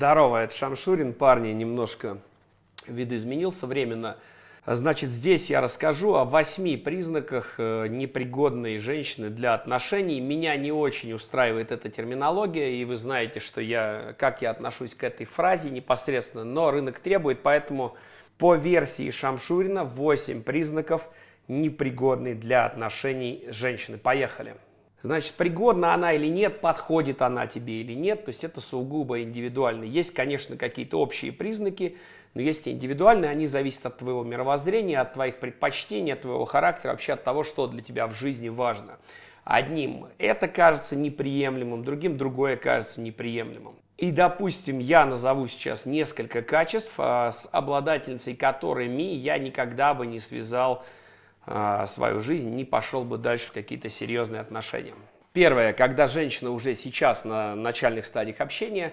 Здорово, это Шамшурин. Парни, немножко видоизменился временно. Значит, здесь я расскажу о восьми признаках э, непригодной женщины для отношений. Меня не очень устраивает эта терминология, и вы знаете, что я, как я отношусь к этой фразе непосредственно, но рынок требует, поэтому по версии Шамшурина 8 признаков непригодной для отношений женщины. Поехали. Значит, пригодна она или нет, подходит она тебе или нет, то есть это сугубо индивидуально. Есть, конечно, какие-то общие признаки, но есть индивидуальные, они зависят от твоего мировоззрения, от твоих предпочтений, от твоего характера, вообще от того, что для тебя в жизни важно. Одним это кажется неприемлемым, другим другое кажется неприемлемым. И, допустим, я назову сейчас несколько качеств, а, с обладательницей которыми я никогда бы не связал а, свою жизнь, не пошел бы дальше в какие-то серьезные отношения. Первое, когда женщина уже сейчас на начальных стадиях общения,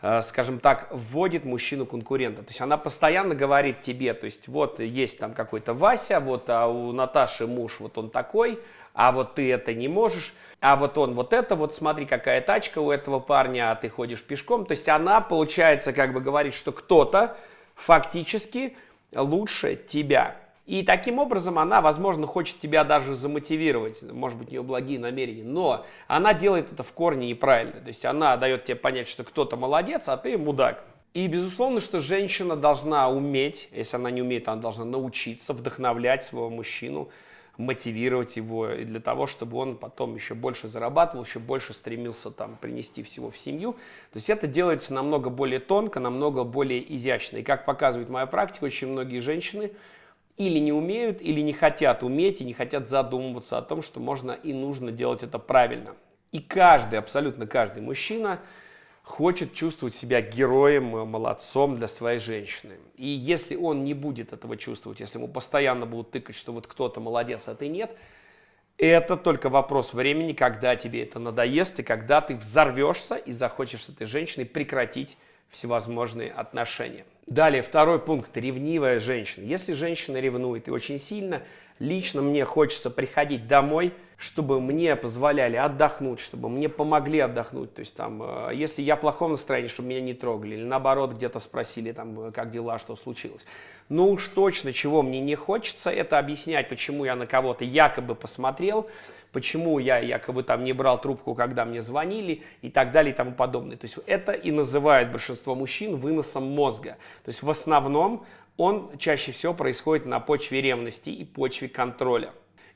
а, скажем так, вводит мужчину конкурента. То есть она постоянно говорит тебе, то есть вот есть там какой-то Вася, вот а у Наташи муж вот он такой, а вот ты это не можешь, а вот он вот это, вот смотри, какая тачка у этого парня, а ты ходишь пешком. То есть она, получается, как бы говорит, что кто-то фактически лучше тебя. И таким образом она, возможно, хочет тебя даже замотивировать, может быть, у нее благие намерения, но она делает это в корне неправильно. То есть она дает тебе понять, что кто-то молодец, а ты мудак. И безусловно, что женщина должна уметь, если она не умеет, она должна научиться вдохновлять своего мужчину, мотивировать его и для того, чтобы он потом еще больше зарабатывал, еще больше стремился там принести всего в семью. То есть это делается намного более тонко, намного более изящно. И как показывает моя практика, очень многие женщины или не умеют, или не хотят уметь и не хотят задумываться о том, что можно и нужно делать это правильно. И каждый, абсолютно каждый мужчина хочет чувствовать себя героем, э, молодцом для своей женщины. И если он не будет этого чувствовать, если ему постоянно будут тыкать, что вот кто-то молодец, а ты нет, это только вопрос времени, когда тебе это надоест, и когда ты взорвешься и захочешь с этой женщиной прекратить всевозможные отношения. Далее, второй пункт – ревнивая женщина. Если женщина ревнует и очень сильно, лично мне хочется приходить домой, чтобы мне позволяли отдохнуть, чтобы мне помогли отдохнуть. То есть там, э, если я в плохом настроении, чтобы меня не трогали, или наоборот где-то спросили, там, э, как дела, что случилось. Но уж точно, чего мне не хочется, это объяснять, почему я на кого-то якобы посмотрел, почему я якобы там не брал трубку, когда мне звонили и так далее и тому подобное. То есть это и называют большинство мужчин выносом мозга. То есть в основном он чаще всего происходит на почве ревности и почве контроля.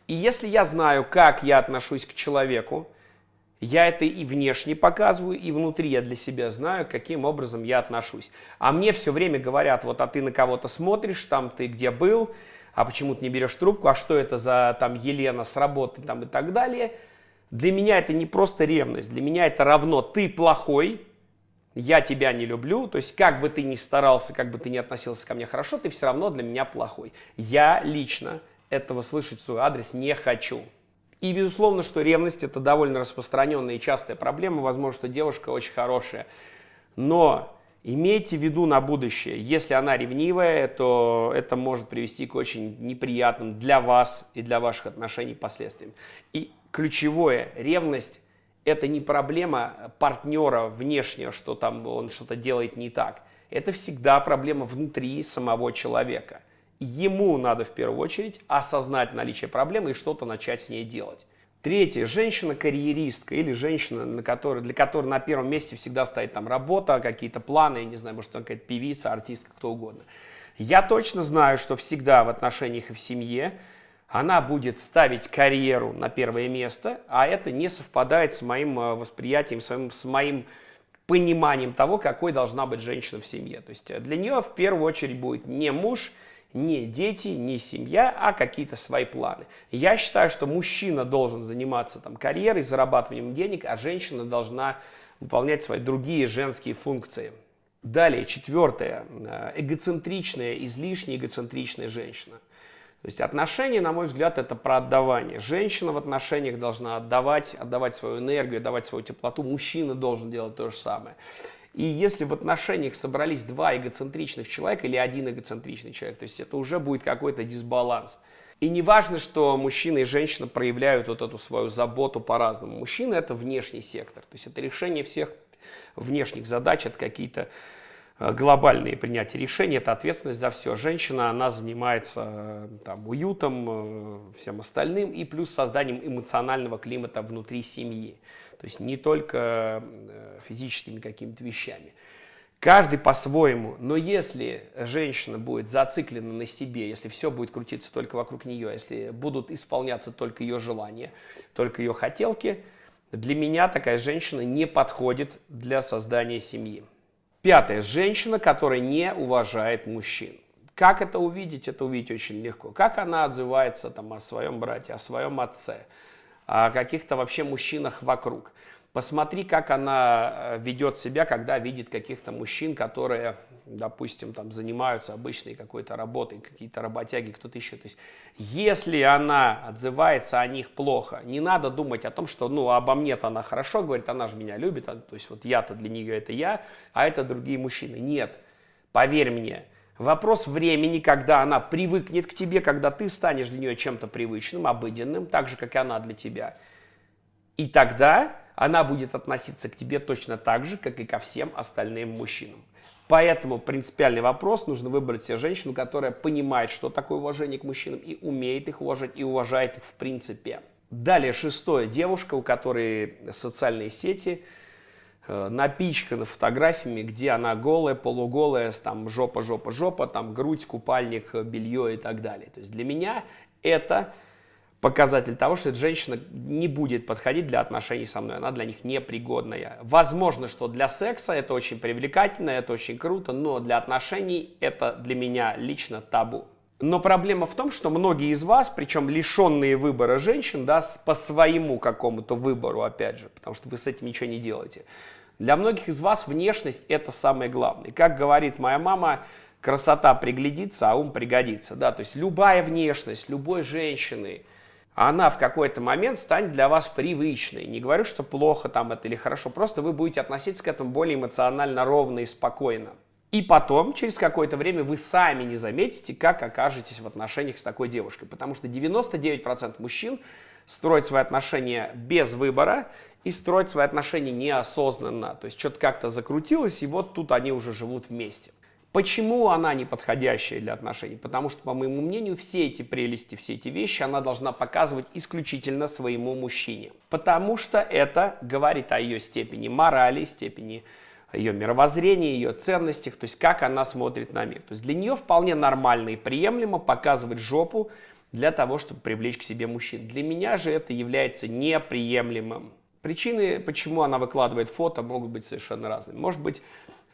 И если я знаю, как я отношусь к человеку, я это и внешне показываю, и внутри я для себя знаю, каким образом я отношусь. А мне все время говорят, вот, а ты на кого-то смотришь, там ты где был, а почему ты не берешь трубку, а что это за там Елена с работы там и так далее. Для меня это не просто ревность, для меня это равно ты плохой, я тебя не люблю, то есть как бы ты ни старался, как бы ты ни относился ко мне хорошо, ты все равно для меня плохой. Я лично этого слышать в свой адрес не хочу. И безусловно, что ревность это довольно распространенная и частая проблема, возможно, что девушка очень хорошая, но Имейте в виду на будущее, если она ревнивая, то это может привести к очень неприятным для вас и для ваших отношений последствиям. И ключевое, ревность – это не проблема партнера внешнего, что там он что-то делает не так. Это всегда проблема внутри самого человека. Ему надо в первую очередь осознать наличие проблемы и что-то начать с ней делать. Третье. Женщина-карьеристка или женщина, на которой, для которой на первом месте всегда стоит там работа, какие-то планы, я не знаю, может, какая-то певица, артистка, кто угодно. Я точно знаю, что всегда в отношениях и в семье она будет ставить карьеру на первое место, а это не совпадает с моим э, восприятием, с моим, с моим пониманием того, какой должна быть женщина в семье. То есть для нее в первую очередь будет не муж, не дети, не семья, а какие-то свои планы. Я считаю, что мужчина должен заниматься там, карьерой, зарабатыванием денег, а женщина должна выполнять свои другие женские функции. Далее, четвертое. Э, эгоцентричная, излишне эгоцентричная женщина. То есть отношения, на мой взгляд, это про отдавание. Женщина в отношениях должна отдавать, отдавать свою энергию, отдавать свою теплоту. Мужчина должен делать то же самое. И если в отношениях собрались два эгоцентричных человека или один эгоцентричный человек, то есть это уже будет какой-то дисбаланс. И не важно, что мужчина и женщина проявляют вот эту свою заботу по-разному. Мужчина – это внешний сектор, то есть это решение всех внешних задач, это какие-то э, глобальные принятия решений, это ответственность за все. Женщина, она занимается э, там, уютом, всем остальным и плюс созданием эмоционального климата внутри семьи. То есть не только физическими какими-то вещами. Каждый по-своему, но если женщина будет зациклена на себе, если все будет крутиться только вокруг нее, если будут исполняться только ее желания, только ее хотелки, для меня такая женщина не подходит для создания семьи. Пятое. Женщина, которая не уважает мужчин. Как это увидеть? Это увидеть очень легко. Как она отзывается там, о своем брате, о своем отце, о каких-то вообще мужчинах вокруг. Посмотри, как она э, ведет себя, когда видит каких-то мужчин, которые, допустим, там занимаются обычной какой-то работой, какие-то работяги, кто-то еще. То есть, если она отзывается о них плохо, не надо думать о том, что, ну, обо мне-то она хорошо говорит, она же меня любит, а, то есть вот я-то для нее это я, а это другие мужчины. Нет, поверь мне, Вопрос времени, когда она привыкнет к тебе, когда ты станешь для нее чем-то привычным, обыденным, так же, как и она для тебя. И тогда она будет относиться к тебе точно так же, как и ко всем остальным мужчинам. Поэтому принципиальный вопрос, нужно выбрать себе женщину, которая понимает, что такое уважение к мужчинам, и умеет их уважать, и уважает их в принципе. Далее, шестое. Девушка, у которой социальные сети э, напичканы фотографиями, где она голая, полуголая, там жопа, жопа, жопа, там грудь, купальник, белье и так далее. То есть для меня это показатель того, что эта женщина не будет подходить для отношений со мной, она для них непригодная. Возможно, что для секса это очень привлекательно, это очень круто, но для отношений это для меня лично табу. Но проблема в том, что многие из вас, причем лишенные выбора женщин, да, по своему какому-то выбору, опять же, потому что вы с этим ничего не делаете, для многих из вас внешность это самое главное. Как говорит моя мама, красота приглядится, а ум пригодится. Да? То есть любая внешность, любой женщины, она в какой-то момент станет для вас привычной. Не говорю, что плохо там это или хорошо, просто вы будете относиться к этому более эмоционально ровно и спокойно. И потом, через какое-то время, вы сами не заметите, как окажетесь в отношениях с такой девушкой. Потому что 99% мужчин строят свои отношения без выбора и строят свои отношения неосознанно. То есть что-то как-то закрутилось, и вот тут они уже живут вместе. Почему она не подходящая для отношений? Потому что, по моему мнению, все эти прелести, все эти вещи она должна показывать исключительно своему мужчине. Потому что это говорит о ее степени морали, степени ее мировоззрения, ее ценностях, то есть как она смотрит на мир. То есть для нее вполне нормально и приемлемо показывать жопу для того, чтобы привлечь к себе мужчин. Для меня же это является неприемлемым. Причины, почему она выкладывает фото, могут быть совершенно разными. Может быть,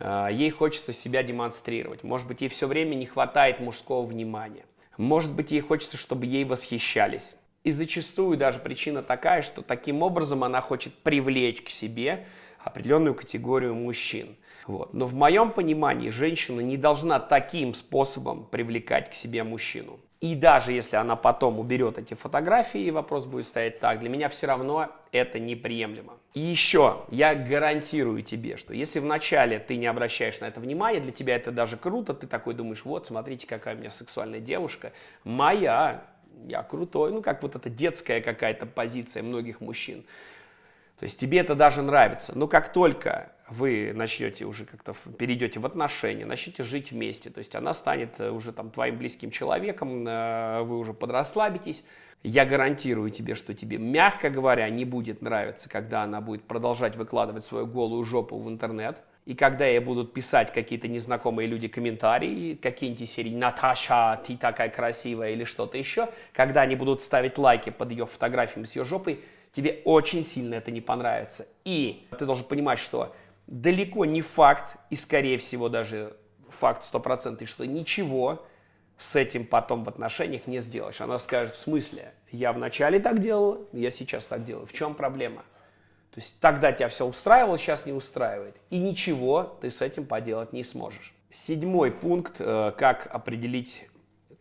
а, ей хочется себя демонстрировать. Может быть, ей все время не хватает мужского внимания. Может быть, ей хочется, чтобы ей восхищались. И зачастую даже причина такая, что таким образом она хочет привлечь к себе определенную категорию мужчин. Вот. Но в моем понимании женщина не должна таким способом привлекать к себе мужчину. И даже если она потом уберет эти фотографии, и вопрос будет стоять так, для меня все равно это неприемлемо. И еще, я гарантирую тебе, что если вначале ты не обращаешь на это внимания, для тебя это даже круто, ты такой думаешь, вот, смотрите, какая у меня сексуальная девушка, моя, я крутой, ну, как вот эта детская какая-то позиция многих мужчин. То есть тебе это даже нравится. Но как только вы начнете уже как-то перейдете в отношения, начнете жить вместе, то есть она станет э, уже там твоим близким человеком, э, вы уже подрасслабитесь, я гарантирую тебе, что тебе, мягко говоря, не будет нравиться, когда она будет продолжать выкладывать свою голую жопу в интернет, и когда ей будут писать какие-то незнакомые люди комментарии, какие-нибудь серии «Наташа, ты такая красивая» или что-то еще, когда они будут ставить лайки под ее фотографиями с ее жопой, тебе очень сильно это не понравится. И ты должен понимать, что далеко не факт, и скорее всего даже факт стопроцентный, что ничего с этим потом в отношениях не сделаешь. Она скажет, в смысле, я вначале так делала, я сейчас так делаю. В чем проблема? То есть тогда тебя все устраивало, сейчас не устраивает. И ничего ты с этим поделать не сможешь. Седьмой пункт, э, как определить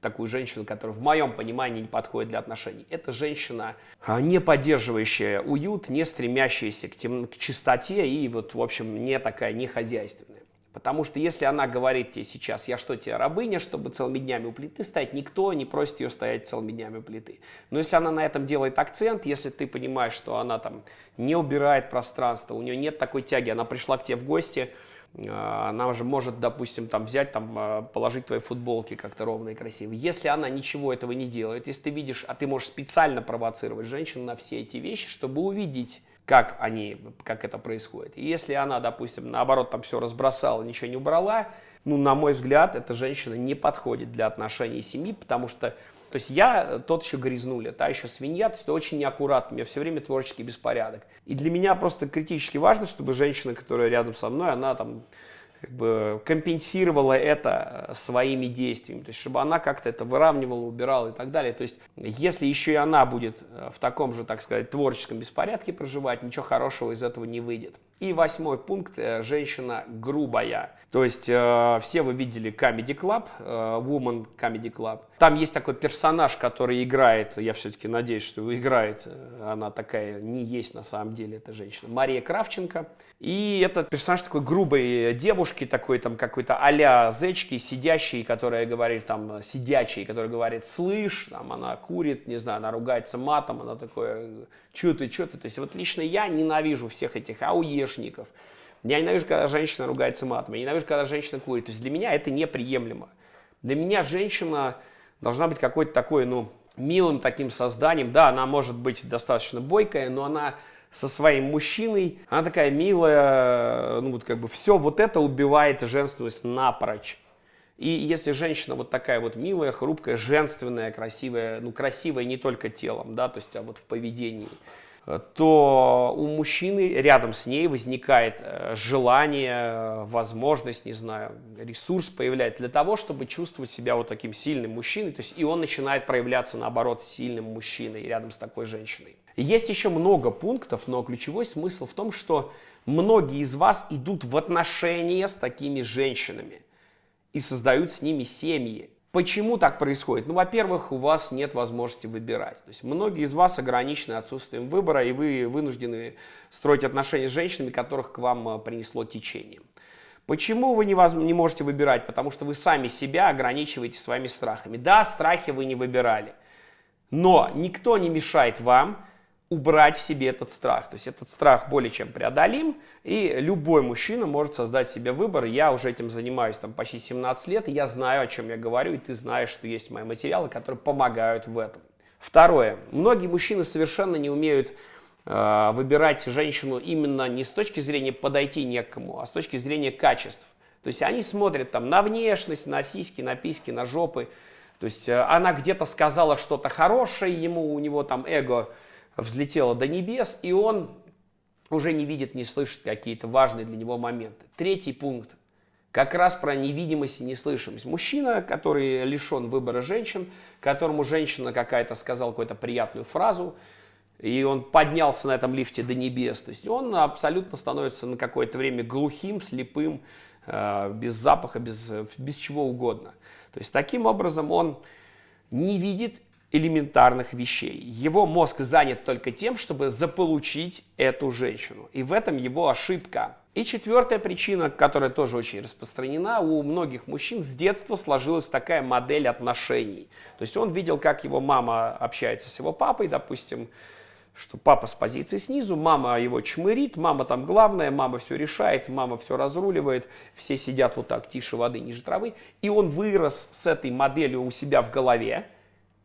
такую женщину, которая в моем понимании не подходит для отношений. Это женщина, а, не поддерживающая уют, не стремящаяся к, тем, к чистоте и вот, в общем, не такая, не хозяйственная. Потому что если она говорит тебе сейчас, я что, тебе рабыня, чтобы целыми днями у плиты стоять, никто не просит ее стоять целыми днями у плиты. Но если она на этом делает акцент, если ты понимаешь, что она там не убирает пространство, у нее нет такой тяги, она пришла к тебе в гости, она же может, допустим, там взять, там, а, положить твои футболки как-то ровно и красиво. Если она ничего этого не делает, если ты видишь, а ты можешь специально провоцировать женщину на все эти вещи, чтобы увидеть, как они, как это происходит. И если она, допустим, наоборот, там все разбросала, ничего не убрала, ну, на мой взгляд, эта женщина не подходит для отношений семьи, потому что, то есть я тот еще грязнуля, та еще свинья, то есть очень неаккуратно, у меня все время творческий беспорядок. И для меня просто критически важно, чтобы женщина, которая рядом со мной, она там как бы компенсировала это э, своими действиями, то есть чтобы она как-то это выравнивала, убирала и так далее. То есть если еще и она будет э, в таком же, так сказать, творческом беспорядке проживать, ничего хорошего из этого не выйдет. И восьмой пункт э, – женщина грубая. То есть э, все вы видели Comedy Club, э, Woman Comedy Club. Там есть такой персонаж, который играет, я все-таки надеюсь, что его играет, э, она такая не есть на самом деле, эта женщина, Мария Кравченко. И этот персонаж такой грубой девушки, такой там какой-то а-ля зечки, сидящий, которая говорит там, сидячий, который говорит, слышь, там она курит, не знаю, она ругается матом, она такое, что ты, что ты. То есть вот лично я ненавижу всех этих ауешников. Я ненавижу, когда женщина ругается матом, я ненавижу, когда женщина курит. То есть для меня это неприемлемо. Для меня женщина должна быть какой-то такой, ну, милым таким созданием. Да, она может быть достаточно бойкая, но она со своим мужчиной. Она такая милая, ну вот как бы все вот это убивает женственность напрочь. И если женщина вот такая вот милая, хрупкая, женственная, красивая, ну красивая не только телом, да, то есть а вот в поведении, то у мужчины рядом с ней возникает э, желание, возможность, не знаю, ресурс появляется для того, чтобы чувствовать себя вот таким сильным мужчиной, то есть и он начинает проявляться наоборот сильным мужчиной рядом с такой женщиной. Есть еще много пунктов, но ключевой смысл в том, что многие из вас идут в отношения с такими женщинами и создают с ними семьи. Почему так происходит? Ну, во-первых, у вас нет возможности выбирать. То есть многие из вас ограничены отсутствием выбора, и вы вынуждены строить отношения с женщинами, которых к вам э, принесло течение. Почему вы не, воз... не можете выбирать? Потому что вы сами себя ограничиваете своими страхами. Да, страхи вы не выбирали, но никто не мешает вам убрать в себе этот страх. То есть этот страх более чем преодолим, и любой мужчина может создать себе выбор. Я уже этим занимаюсь там почти 17 лет, и я знаю, о чем я говорю, и ты знаешь, что есть мои материалы, которые помогают в этом. Второе. Многие мужчины совершенно не умеют э, выбирать женщину именно не с точки зрения подойти некому, а с точки зрения качеств. То есть они смотрят там на внешность, на сиськи, на письки, на жопы. То есть э, она где-то сказала что-то хорошее ему, у него там эго взлетело до небес, и он уже не видит, не слышит какие-то важные для него моменты. Третий пункт. Как раз про невидимость и неслышимость. Мужчина, который лишен выбора женщин, которому женщина какая-то сказала какую-то приятную фразу, и он поднялся на этом лифте до небес. То есть он абсолютно становится на какое-то время глухим, слепым, э, без запаха, без, без чего угодно. То есть таким образом он не видит элементарных вещей. Его мозг занят только тем, чтобы заполучить эту женщину. И в этом его ошибка. И четвертая причина, которая тоже очень распространена, у многих мужчин с детства сложилась такая модель отношений. То есть он видел, как его мама общается с его папой, допустим, что папа с позиции снизу, мама его чмырит, мама там главная, мама все решает, мама все разруливает, все сидят вот так тише воды, ниже травы. И он вырос с этой моделью у себя в голове,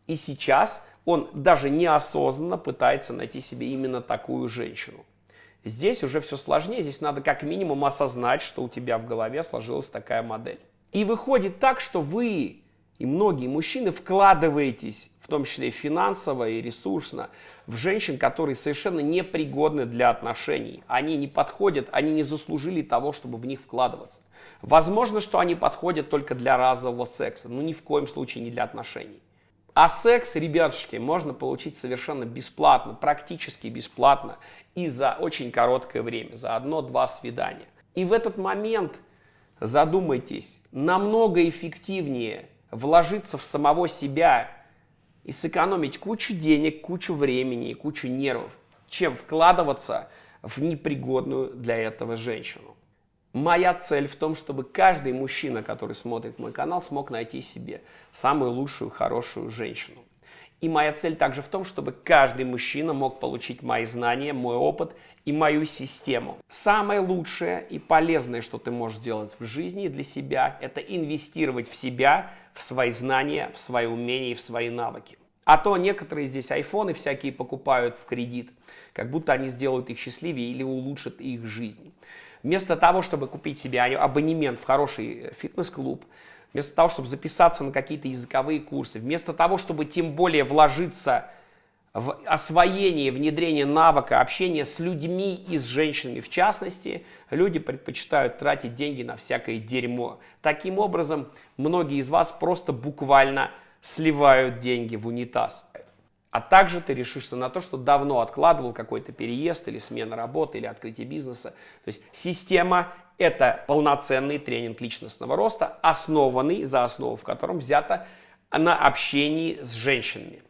и сейчас он даже неосознанно пытается найти себе именно такую женщину. Здесь уже все сложнее, здесь надо как минимум осознать, что у тебя в голове сложилась такая модель. И выходит так, что вы и многие мужчины вкладываетесь, в том числе финансово, и ресурсно, в женщин, которые совершенно непригодны для отношений. Они не подходят, они не заслужили того, чтобы в них вкладываться. Возможно, что они подходят только для разового секса, но ни в коем случае не для отношений. А секс, ребятушки, можно получить совершенно бесплатно, практически бесплатно и за очень короткое время, за одно-два свидания. И в этот момент задумайтесь, намного эффективнее вложиться в самого себя и сэкономить кучу денег, кучу времени и кучу нервов, чем вкладываться в непригодную для этого женщину. Моя цель в том, чтобы каждый мужчина, который смотрит мой канал, смог найти себе самую лучшую, хорошую женщину. И моя цель также в том, чтобы каждый мужчина мог получить мои знания, мой опыт и мою систему. Самое лучшее и полезное, что ты можешь сделать в жизни для себя, это инвестировать в себя, в свои знания, в свои умения и в свои навыки. А то некоторые здесь айфоны всякие покупают в кредит, как будто они сделают их счастливее или улучшат их жизнь. Вместо того, чтобы купить себе абонемент в хороший э, фитнес-клуб, вместо того, чтобы записаться на какие-то языковые курсы, вместо того, чтобы тем более вложиться в освоение, внедрение навыка общения с людьми и с женщинами в частности, люди предпочитают тратить деньги на всякое дерьмо. Таким образом, многие из вас просто буквально сливают деньги в унитаз. А также ты решишься на то, что давно откладывал какой-то переезд или смена работы или открытие бизнеса. То есть система – это полноценный тренинг личностного роста, основанный за основу, в котором взято на общении с женщинами.